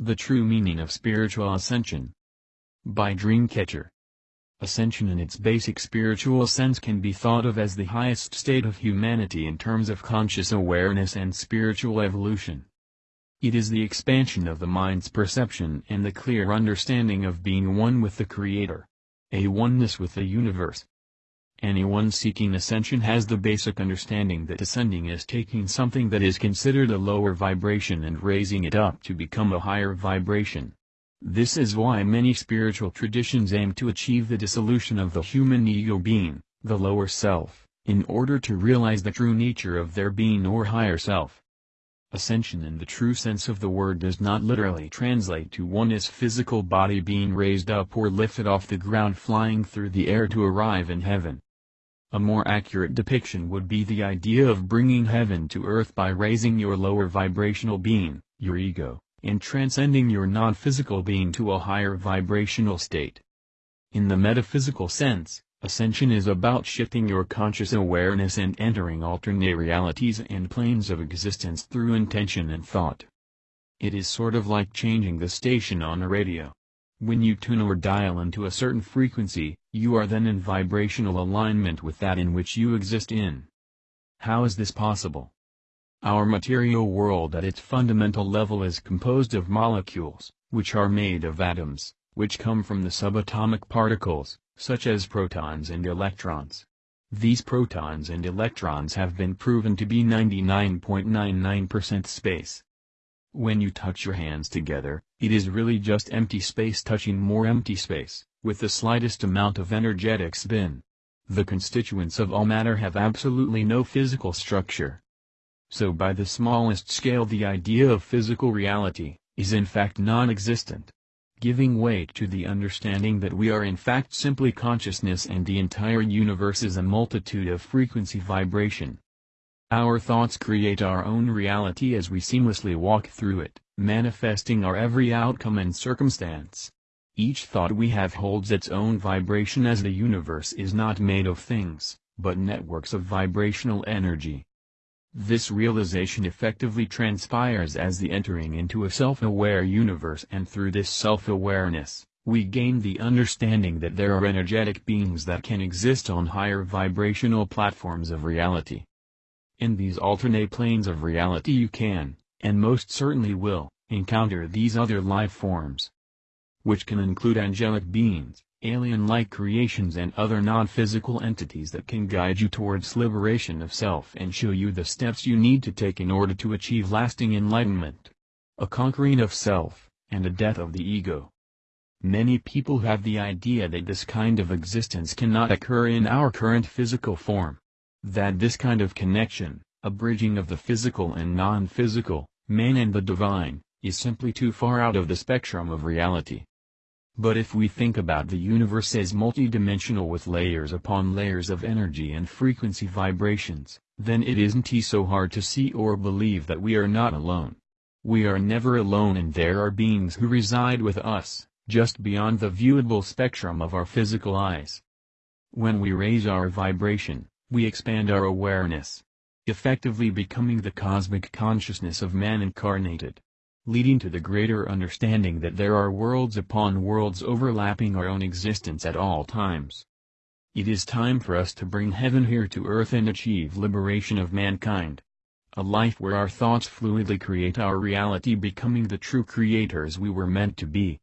The True Meaning of Spiritual Ascension By Dreamcatcher Ascension in its basic spiritual sense can be thought of as the highest state of humanity in terms of conscious awareness and spiritual evolution. It is the expansion of the mind's perception and the clear understanding of being one with the Creator. A oneness with the universe. Anyone seeking ascension has the basic understanding that ascending is taking something that is considered a lower vibration and raising it up to become a higher vibration. This is why many spiritual traditions aim to achieve the dissolution of the human ego being, the lower self, in order to realize the true nature of their being or higher self. Ascension in the true sense of the word does not literally translate to one's physical body being raised up or lifted off the ground flying through the air to arrive in heaven. A more accurate depiction would be the idea of bringing heaven to earth by raising your lower vibrational being, your ego, and transcending your non-physical being to a higher vibrational state. In the metaphysical sense, ascension is about shifting your conscious awareness and entering alternate realities and planes of existence through intention and thought. It is sort of like changing the station on a radio. When you tune or dial into a certain frequency, you are then in vibrational alignment with that in which you exist in. How is this possible? Our material world at its fundamental level is composed of molecules, which are made of atoms, which come from the subatomic particles, such as protons and electrons. These protons and electrons have been proven to be 99.99% space. When you touch your hands together, it is really just empty space touching more empty space, with the slightest amount of energetic spin. The constituents of all matter have absolutely no physical structure. So by the smallest scale the idea of physical reality, is in fact non-existent. Giving weight to the understanding that we are in fact simply consciousness and the entire universe is a multitude of frequency vibration. Our thoughts create our own reality as we seamlessly walk through it, manifesting our every outcome and circumstance. Each thought we have holds its own vibration as the universe is not made of things, but networks of vibrational energy. This realization effectively transpires as the entering into a self-aware universe and through this self-awareness, we gain the understanding that there are energetic beings that can exist on higher vibrational platforms of reality. In these alternate planes of reality you can, and most certainly will, encounter these other life forms. Which can include angelic beings, alien-like creations and other non-physical entities that can guide you towards liberation of self and show you the steps you need to take in order to achieve lasting enlightenment. A conquering of self, and a death of the ego. Many people have the idea that this kind of existence cannot occur in our current physical form. That this kind of connection, a bridging of the physical and non-physical, man and the divine, is simply too far out of the spectrum of reality. But if we think about the universe as multidimensional with layers upon layers of energy and frequency vibrations, then it isn't so hard to see or believe that we are not alone. We are never alone and there are beings who reside with us, just beyond the viewable spectrum of our physical eyes. When we raise our vibration, we expand our awareness. Effectively becoming the cosmic consciousness of man incarnated. Leading to the greater understanding that there are worlds upon worlds overlapping our own existence at all times. It is time for us to bring heaven here to earth and achieve liberation of mankind. A life where our thoughts fluidly create our reality becoming the true creators we were meant to be.